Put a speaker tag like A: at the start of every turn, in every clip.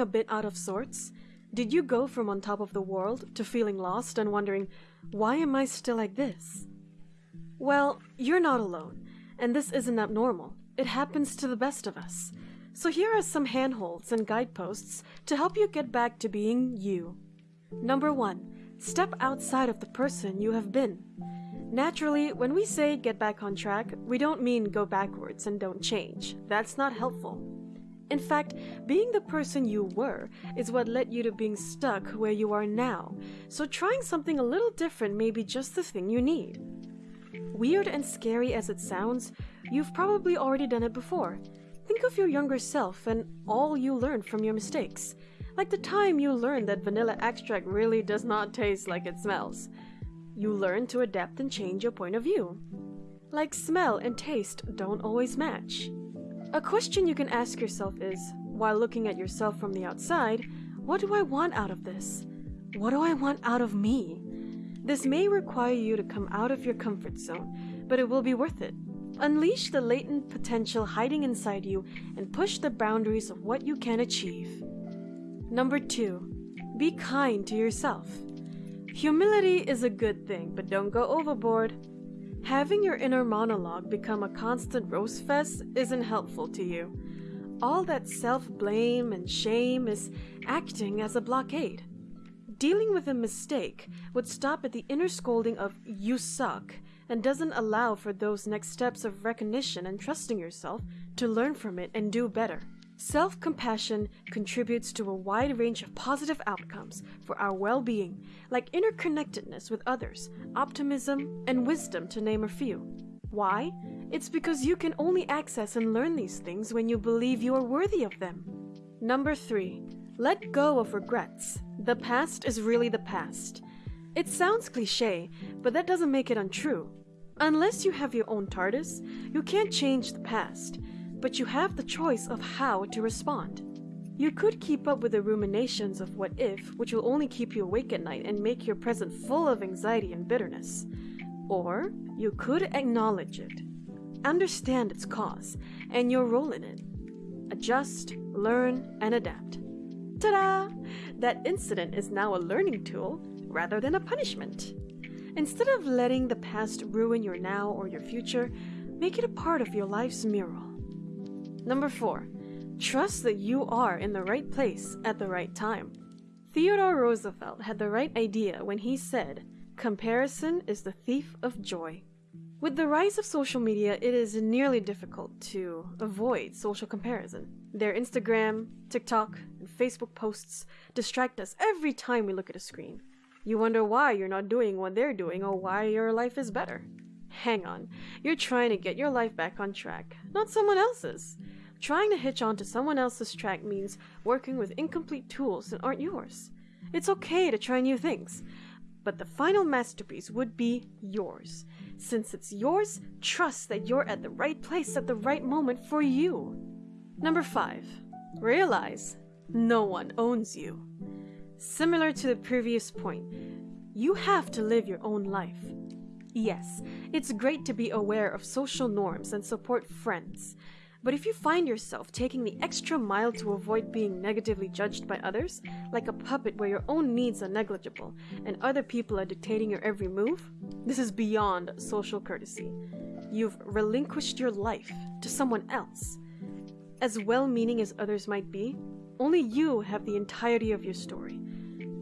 A: a bit out of sorts? Did you go from on top of the world to feeling lost and wondering, why am I still like this? Well, you're not alone, and this isn't abnormal. It happens to the best of us. So here are some handholds and guideposts to help you get back to being you. Number one, step outside of the person you have been. Naturally, when we say get back on track, we don't mean go backwards and don't change. That's not helpful. In fact, being the person you were is what led you to being stuck where you are now, so trying something a little different may be just the thing you need. Weird and scary as it sounds, you've probably already done it before. Think of your younger self and all you learned from your mistakes. Like the time you learned that vanilla extract really does not taste like it smells. You learn to adapt and change your point of view. Like smell and taste don't always match. A question you can ask yourself is, while looking at yourself from the outside, what do I want out of this? What do I want out of me? This may require you to come out of your comfort zone, but it will be worth it. Unleash the latent potential hiding inside you and push the boundaries of what you can achieve. Number two, be kind to yourself. Humility is a good thing, but don't go overboard. Having your inner monologue become a constant roast fest isn't helpful to you. All that self blame and shame is acting as a blockade. Dealing with a mistake would stop at the inner scolding of you suck and doesn't allow for those next steps of recognition and trusting yourself to learn from it and do better. Self compassion contributes to a wide range of positive outcomes for our well being, like interconnectedness with others, optimism, and wisdom, to name a few. Why? It's because you can only access and learn these things when you believe you are worthy of them. Number three, let go of regrets. The past is really the past. It sounds cliche, but that doesn't make it untrue. Unless you have your own TARDIS, you can't change the past but you have the choice of how to respond. You could keep up with the ruminations of what if, which will only keep you awake at night and make your present full of anxiety and bitterness. Or you could acknowledge it, understand its cause, and your role in it. Adjust, learn, and adapt. Ta da! That incident is now a learning tool rather than a punishment. Instead of letting the past ruin your now or your future, make it a part of your life's mural. Number 4. Trust that you are in the right place at the right time. Theodore Roosevelt had the right idea when he said, Comparison is the thief of joy. With the rise of social media, it is nearly difficult to avoid social comparison. Their Instagram, TikTok, and Facebook posts distract us every time we look at a screen. You wonder why you're not doing what they're doing or why your life is better. Hang on, you're trying to get your life back on track, not someone else's. Trying to hitch onto someone else's track means working with incomplete tools that aren't yours. It's okay to try new things, but the final masterpiece would be yours. Since it's yours, trust that you're at the right place at the right moment for you. Number 5. Realize no one owns you. Similar to the previous point, you have to live your own life. Yes, it's great to be aware of social norms and support friends, but if you find yourself taking the extra mile to avoid being negatively judged by others, like a puppet where your own needs are negligible and other people are dictating your every move, this is beyond social courtesy. You've relinquished your life to someone else. As well meaning as others might be, only you have the entirety of your story.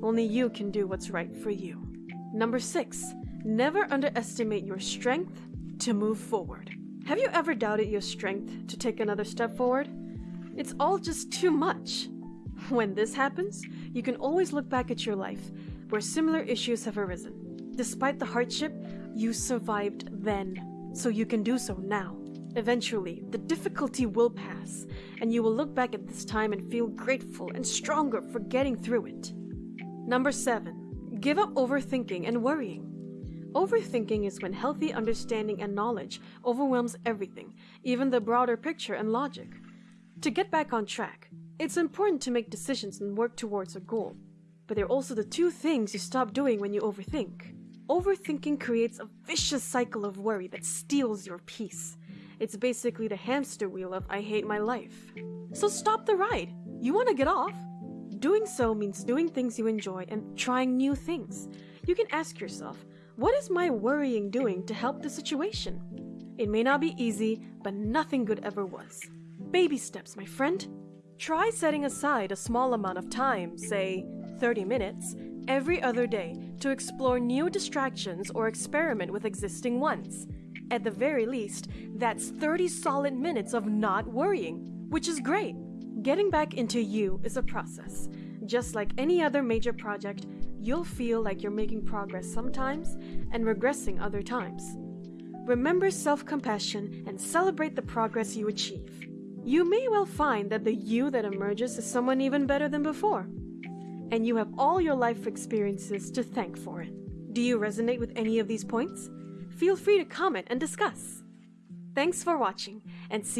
A: Only you can do what's right for you. Number six, never underestimate your strength to move forward. Have you ever doubted your strength to take another step forward? It's all just too much. When this happens, you can always look back at your life, where similar issues have arisen. Despite the hardship, you survived then, so you can do so now. Eventually, the difficulty will pass, and you will look back at this time and feel grateful and stronger for getting through it. Number 7. Give up overthinking and worrying. Overthinking is when healthy understanding and knowledge overwhelms everything, even the broader picture and logic. To get back on track, it's important to make decisions and work towards a goal. But there are also the two things you stop doing when you overthink. Overthinking creates a vicious cycle of worry that steals your peace. It's basically the hamster wheel of I hate my life. So stop the ride. You want to get off? Doing so means doing things you enjoy and trying new things. You can ask yourself, what is my worrying doing to help the situation? It may not be easy, but nothing good ever was. Baby steps, my friend. Try setting aside a small amount of time, say 30 minutes, every other day to explore new distractions or experiment with existing ones. At the very least, that's 30 solid minutes of not worrying, which is great. Getting back into you is a process. Just like any other major project, you'll feel like you're making progress sometimes and regressing other times. Remember self compassion and celebrate the progress you achieve. You may well find that the you that emerges is someone even better than before. And you have all your life experiences to thank for it. Do you resonate with any of these points? Feel free to comment and discuss. Thanks for watching and see